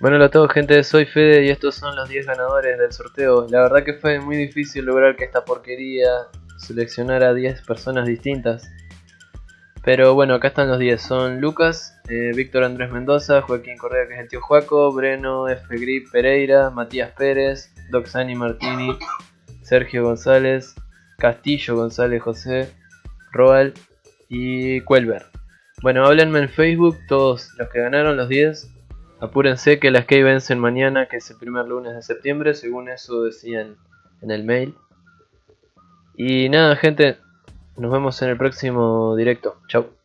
Bueno, hola a todos gente, soy Fede y estos son los 10 ganadores del sorteo. La verdad que fue muy difícil lograr que esta porquería seleccionara a 10 personas distintas. Pero bueno, acá están los 10. Son Lucas, eh, Víctor Andrés Mendoza, Joaquín Correa que es el tío Juaco, Breno, F. Grip Pereira, Matías Pérez, Doxani Martini, Sergio González, Castillo González José, Roal y Cuelver. Bueno, háblenme en Facebook todos los que ganaron los 10 Apúrense que las que vencen mañana, que es el primer lunes de septiembre, según eso decían en el mail. Y nada, gente, nos vemos en el próximo directo. Chau.